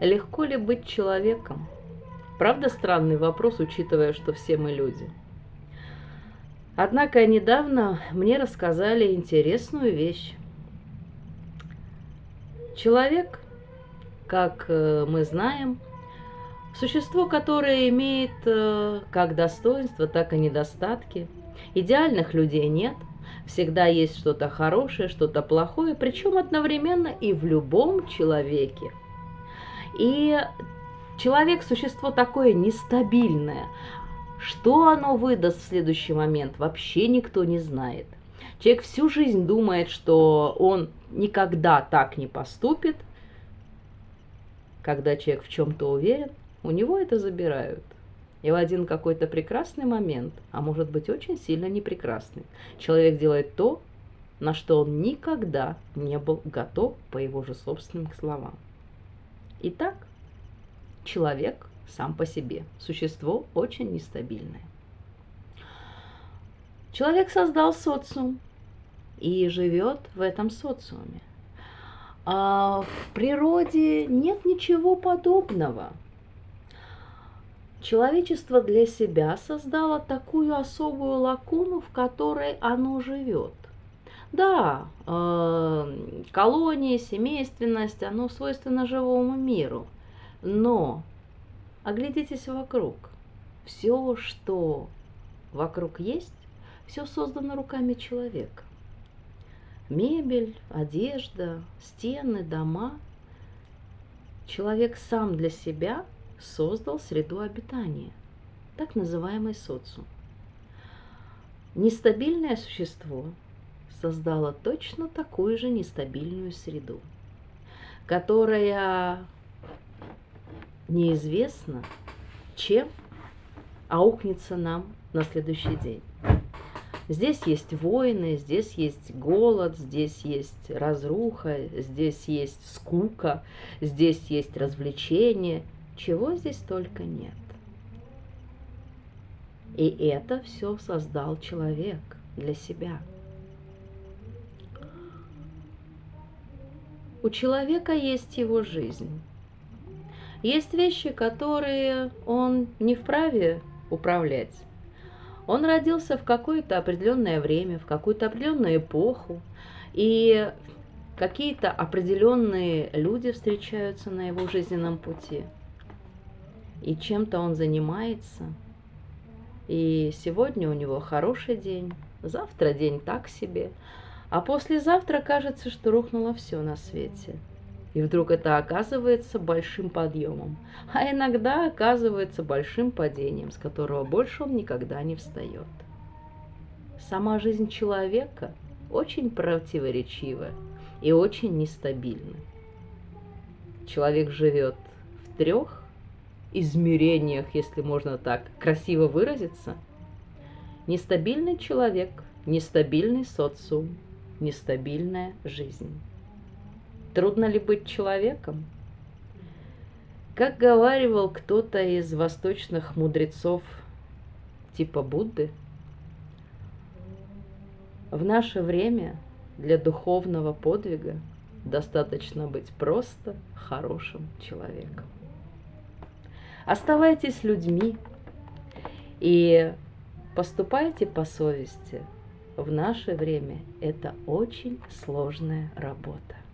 Легко ли быть человеком? Правда странный вопрос, учитывая, что все мы люди. Однако недавно мне рассказали интересную вещь. Человек, как э, мы знаем, существо, которое имеет э, как достоинства, так и недостатки. Идеальных людей нет, всегда есть что-то хорошее, что-то плохое, причем одновременно и в любом человеке. И человек – существо такое нестабильное. Что оно выдаст в следующий момент, вообще никто не знает. Человек всю жизнь думает, что он никогда так не поступит. Когда человек в чем-то уверен, у него это забирают. И в один какой-то прекрасный момент, а может быть очень сильно непрекрасный, человек делает то, на что он никогда не был готов по его же собственным словам. Итак, человек сам по себе существо очень нестабильное. Человек создал социум и живет в этом социуме. А в природе нет ничего подобного – Человечество для себя создало такую особую лакуну, в которой оно живет. Да, э, колонии, семейственность, оно свойственно живому миру. Но оглядитесь вокруг. Все, что вокруг есть, все создано руками человека. Мебель, одежда, стены, дома. Человек сам для себя – создал среду обитания, так называемый социум. Нестабильное существо создало точно такую же нестабильную среду, которая неизвестно, чем аукнется нам на следующий день. Здесь есть войны, здесь есть голод, здесь есть разруха, здесь есть скука, здесь есть развлечения – чего здесь только нет. И это все создал человек для себя. У человека есть его жизнь. Есть вещи, которые он не вправе управлять. Он родился в какое-то определенное время, в какую-то определенную эпоху, и какие-то определенные люди встречаются на его жизненном пути – и чем-то он занимается. И сегодня у него хороший день, завтра день так себе, а послезавтра кажется, что рухнуло все на свете. И вдруг это оказывается большим подъемом, а иногда оказывается большим падением, с которого больше он никогда не встает. Сама жизнь человека очень противоречива и очень нестабильна. Человек живет в трех измерениях, если можно так красиво выразиться, нестабильный человек, нестабильный социум, нестабильная жизнь. Трудно ли быть человеком? Как говаривал кто-то из восточных мудрецов типа Будды, в наше время для духовного подвига достаточно быть просто хорошим человеком. Оставайтесь людьми и поступайте по совести. В наше время это очень сложная работа.